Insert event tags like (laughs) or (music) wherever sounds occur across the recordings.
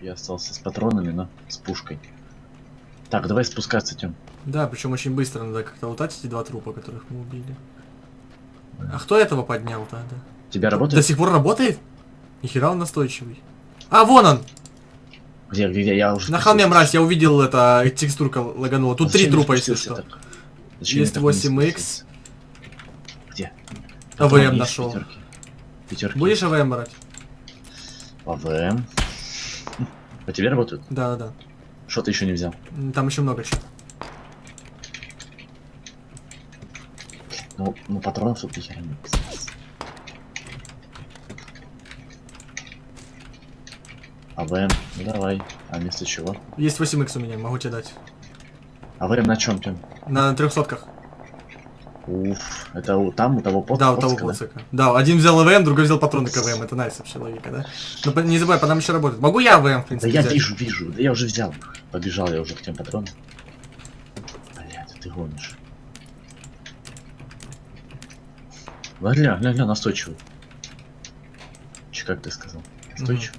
Я остался с патронами, но с пушкой. Так, давай спускаться, Тём. Да, причем очень быстро надо как-то лутать эти два трупа, которых мы убили. А кто этого поднял тогда? Тебя До работает? сих пор работает? Нихера он настойчивый. А, вон он! Где, где, где? Я уже На холме мразь, я увидел это, текстурка лаганула. Тут А три трупа, если что. так? Зачем я Есть так вниз 8Х. спустился? Где? АВМ нашел. Пятерки. Пятерки. Будешь АВМ брать? АВМ. По тебе работают? Да, да, Что ты еще не взял? Там еще много чего. Ну, ну патронов тут нихера нет. АВМ, ну давай. А вместо чего? Есть 8х у меня, могу тебе дать. АВМ на чем, Тём? На трехсотках. Уф, это у, там у того под, Да, у того да? поцика. Да, один взял АВМ, другой взял патроны к АВМ. Это nice вообще логика, да? Но по- не забывай, по нам еще работает. Могу я АВМ, в Да принципе, я взять? вижу, вижу, да я уже взял. Побежал я уже к тем патронам. Блядь, ты гонишь. Ля, ля, ля, настойчивый. Че, как ты сказал? Настойчивый?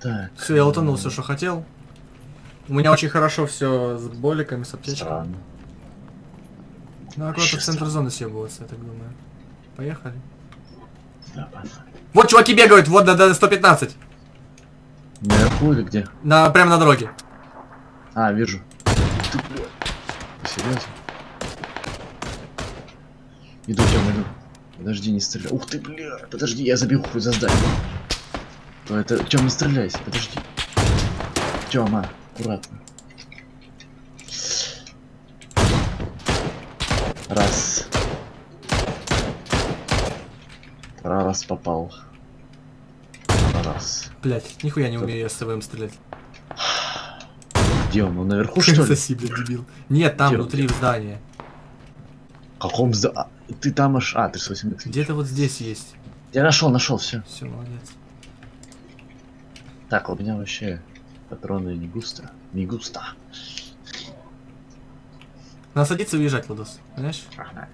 Так. Все, я утонул все, что хотел. У меня очень хорошо все с боликами, с аптечкой. Странно. Ну, аккуратно в центр зоны съебываться, я так думаю. Поехали. Да. Вот чуваки бегают, вот до, до 115. Наверху или где? На, прямо на дороге. А, вижу. Ты, бля. Серьезно? Иду, Тём, иду. Подожди, не стреляй. Ух ты, бля. Подожди, я забил хуй за здание. То это... Тём, не стреляйся, подожди. Тёма, аккуратно. Раз. Раз попал. Раз. Блять, нихуя не умею я с АВМ стрелять. Где он? Он наверху, (laughs) что ли? Соси, блядь, дебил. Нет, там, Где? внутри в здании. В каком зда... а, Ты там аж... А, ты с 8 Где-то вот здесь есть. Я нашел, нашел, все. Все, молодец. Так, у меня вообще патроны не густо. Не густо. Надо садиться и уезжать, Ладос. Понимаешь? Ага.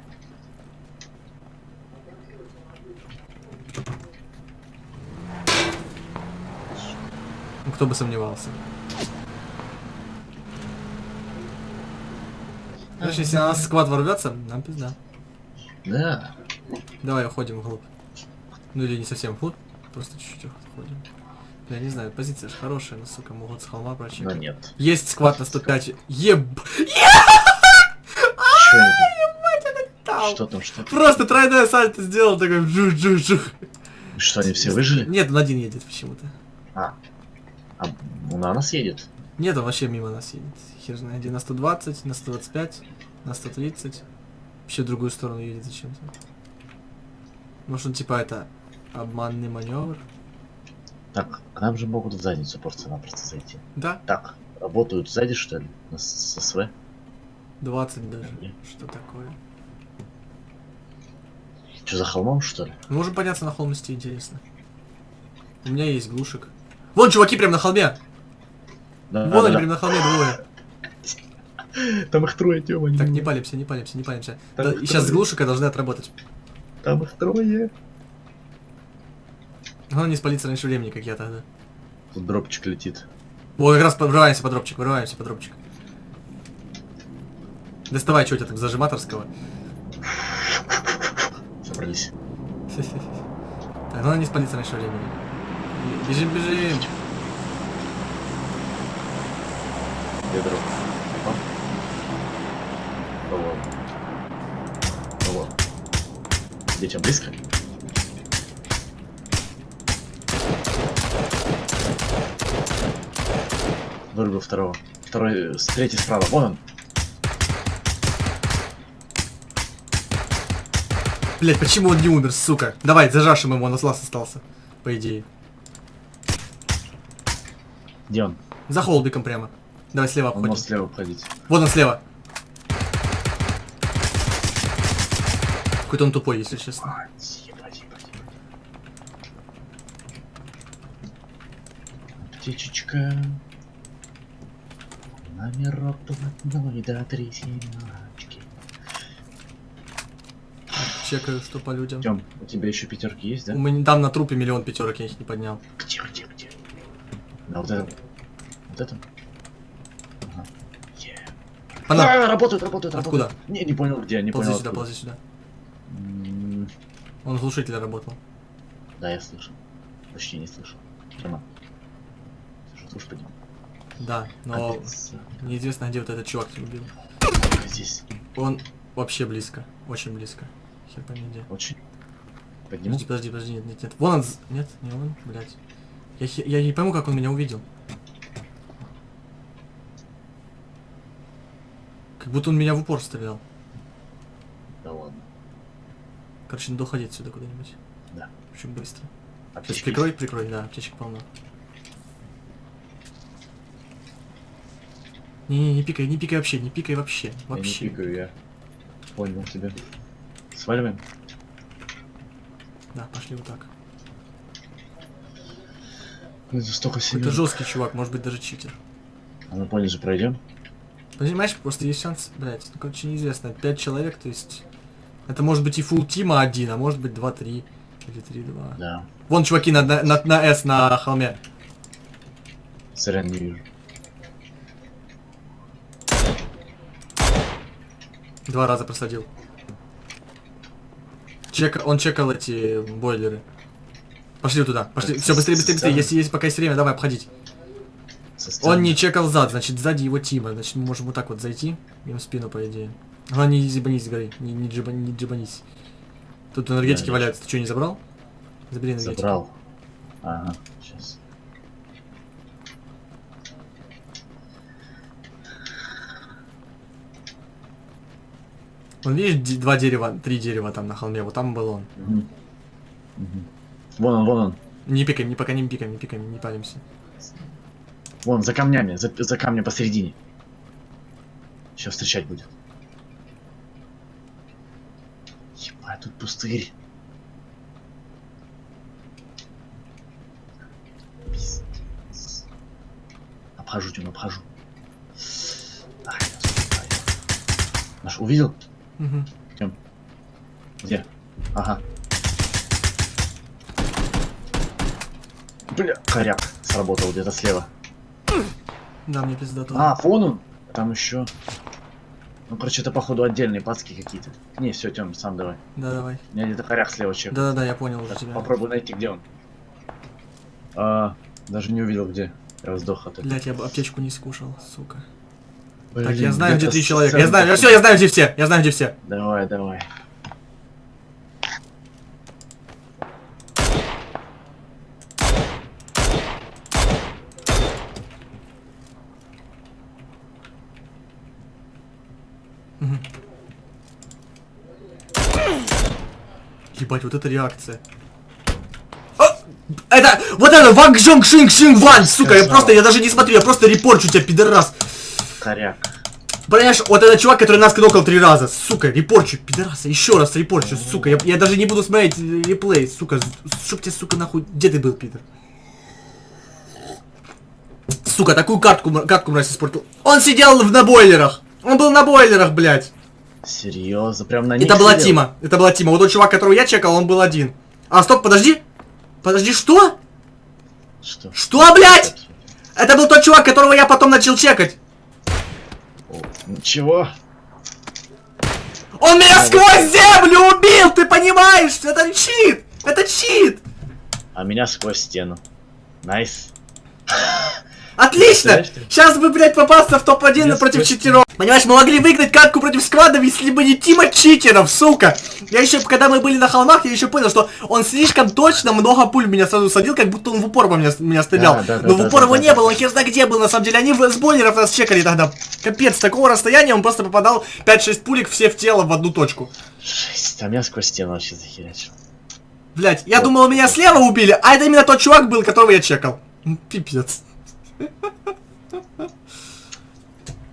Ну, кто бы сомневался. Знаешь, если на нас сквад ворвется, нам пизда. Да. Давай уходим вглубь. Ну или не совсем вглубь, просто чуть-чуть уходим. Я не знаю, позиция же хорошая, но, сука, могут с холма прочекать. нет. Есть сквад на 105. Еб... (laughs) Что там, что там? Просто тройное сальто сделал, такой джух джух джух Что, они все выжили? Нет, он один едет почему-то. А. А на нас едет? Нет, он вообще мимо нас едет. Хер знает, на 120, на 125, на 130. Вообще в другую сторону едет зачем-то. Может он типа это обманный маневр? Так, к нам же могут в задницу просто-напросто зайти. Да, Так, работают сзади, что ли? На с с СВ? 20 даже. Нет. Что такое? Что, за холмом, что ли? Мы можем подняться на холм, если интересно. У меня есть глушек. Вон чуваки прям на холме! Да, Вон да, они да. прям на холме двое. (laughs) Там их трое, Тёма. Так, не палимся, не палимся, не палимся. Да, сейчас глушика должны отработать. Там их трое. Главное не спалиться раньше времени, как я тогда. Тут дропчик летит. Вот как раз врываемся под дропчик, врываемся под дропчик. Доставай, что у тебя там зажиматорского. Собрались. (laughs) Так, главное не спалиться раньше времени. Бежим, бежим. Где дроп? Кого? Кого? Где тебя близко? Вырубил второго. Второй, э, третий справа. Вон он. Блять, почему он не умер, сука? Давай, зажашем его, он лаз остался. По идее. Где он? За холбиком прямо. Давай слева Он может слева обходить. Вот он слева. Какой-то он тупой, если честно. А, Номерок блатной до три семерочки. чекаю, что по людям. Тём, у тебя еще пятерки есть, да? У меня там на трупе миллион пятерок, я их не поднял. Где, где, где? На вот этом. Вот? Ага. Е. Она, А, работают, работают, Откуда? работают. Не, не понял где, не ползи понял сюда, ползи сюда. М, Он глушитель работал. Да, я слышал. Почти не слышал. Тёма. Слушай, слушай, поднимай. Да, но Капец. неизвестно, где вот этот чувак тебя убил. Здесь. Он вообще близко, очень близко. Хер пойми где. Очень. Подниму? Подожди, подожди, подожди, нет, нет, нет. Вон он, нет, не он, блядь. Я, я не пойму, как он меня увидел. Как будто он меня в упор стрелял. Да ладно. Короче, надо уходить сюда куда-нибудь. Да. Очень быстро. Аптечки Прикрой, прикрой, да, аптечек полно. Не-не, не пикай, не пикай вообще, не пикай вообще. есть? Я не Вообще. пикаю, я понял тебя. Сваливаем? Да, пошли вот так. Это столько Какой-то семей. жесткий чувак, может быть даже читер. А мы пониже пройдем? Понимаешь, просто есть шанс, блядь, ну короче неизвестно, 5 человек, то есть... Это может быть и фул тима один, а может быть 2-3. Или 3-2. Да. Вон чуваки на, на, на, на S на холме. Сорян, не вижу. Два раза просадил. Чек, он чекал эти бойлеры. Пошли туда, пошли. Все, быстрее, быстрее, быстрее. Если есть пока есть время, давай обходить. Он не чекал зад, значит сзади его тима. Значит мы можем вот так вот зайти. Им в спину, по идее. Главное, не зибанись с горы. Не, не, джиба- не джибанись. Тут энергетики Да, валяются. Ты что, не забрал? Забери энергетики. Забрал. Ага, сейчас. Вон видишь, д- два дерева, три дерева там на холме. Вот там был он. Мгм. Мгм. Вон он, вон он. Не пикаем, не пока не пикаем, не пикаем, не палимся. Вон, за камнями, за, за камнем посередине. Сейчас встречать будет. Ебать, тут пустырь. Пиздец. Обхожу, Тём, обхожу. Наш, увидел? Мгм. Где? Ага. Бля, коряк сработал где-то слева. Да, мне пиздато. А, фон он? Там еще. Ну, короче, это походу отдельные пацки какие-то. Не, все, Тём, сам давай. Да, давай. У меня где-то коряк слева чек. Да-да-да, я понял уже Так, тебя. попробуй найти, где он. А, даже не увидел, где. Я сдох от этого. Блять, я бы аптечку не скушал, сука. Так, я знаю, где три человека. Я знаю, все, я знаю, где все. Я знаю, где все. Давай, давай. Ебать, вот это реакция. А! Это, вот это, Ванг Жонг Шинг Шинг Ван, сука, я просто, я даже не смотрю, я просто репорчу тебя, пидорас. Коряк. Понимаешь, вот этот чувак, который нас кнокал три раза, сука, репорчу, пидораса, еще раз репорчу, сука, я, я даже не буду смотреть реплей, сука, чтоб тебе, сука, нахуй, где ты был, пидор? Сука, такую картку, картку мразь испортил. Он сидел в, на бойлерах, он был на бойлерах, блядь. Серьезно, прям на них Это была сидел? тима, это была тима, вот тот чувак, которого я чекал, он был один. А, стоп, подожди, подожди, что? Что? Что, блядь? Это был тот чувак, которого я потом начал чекать. О, Чего? Он меня сквозь землю убил, ты понимаешь? Это чит! Это чит! А меня сквозь стену. Nice. Отлично! Сейчас бы, блядь, попасться в топ-1 Я против читеров. Понимаешь, мы могли выиграть катку против сквадов, если бы не тима читеров, сука! Я еще, когда мы были на холмах, я еще понял, что он слишком точно много пуль в меня сразу садил, как будто он в упор по меня, меня стрелял. Да, да, да, Но в да, упор да, его да, не да. было, он хер знает где был, на самом деле. Они в- с бойлеров нас чекали тогда. Капец, с такого расстояния он просто попадал 5-6 пулек все в тело в одну точку. Жесть, а меня сквозь стену вообще захерячил. Блять, я Вот. думал, меня слева убили, а это именно тот чувак был, которого я чекал. Пипец.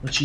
Учить